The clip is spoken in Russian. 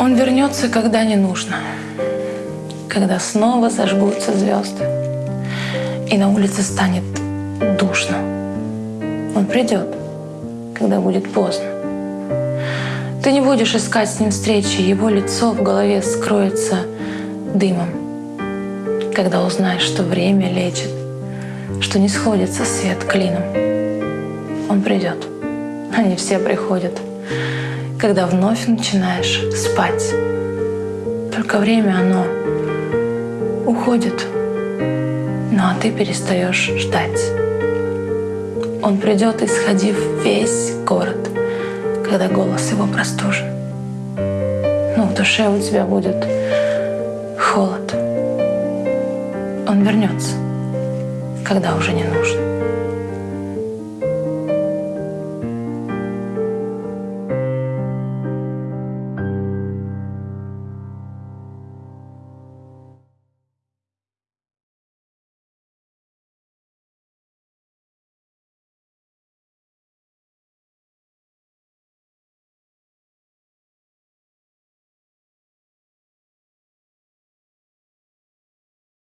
Он вернется, когда не нужно. Когда снова зажгутся звезды. И на улице станет душно. Он придет, когда будет поздно. Ты не будешь искать с ним встречи, его лицо в голове скроется дымом. Когда узнаешь, что время лечит, что не сходится свет клином, он придет. Они все приходят, когда вновь начинаешь спать. Только время оно уходит, ну а ты перестаешь ждать. Он придет, исходив весь город, когда голос его простужен. Ну, в душе у тебя будет холод. Он вернется, когда уже не нужно.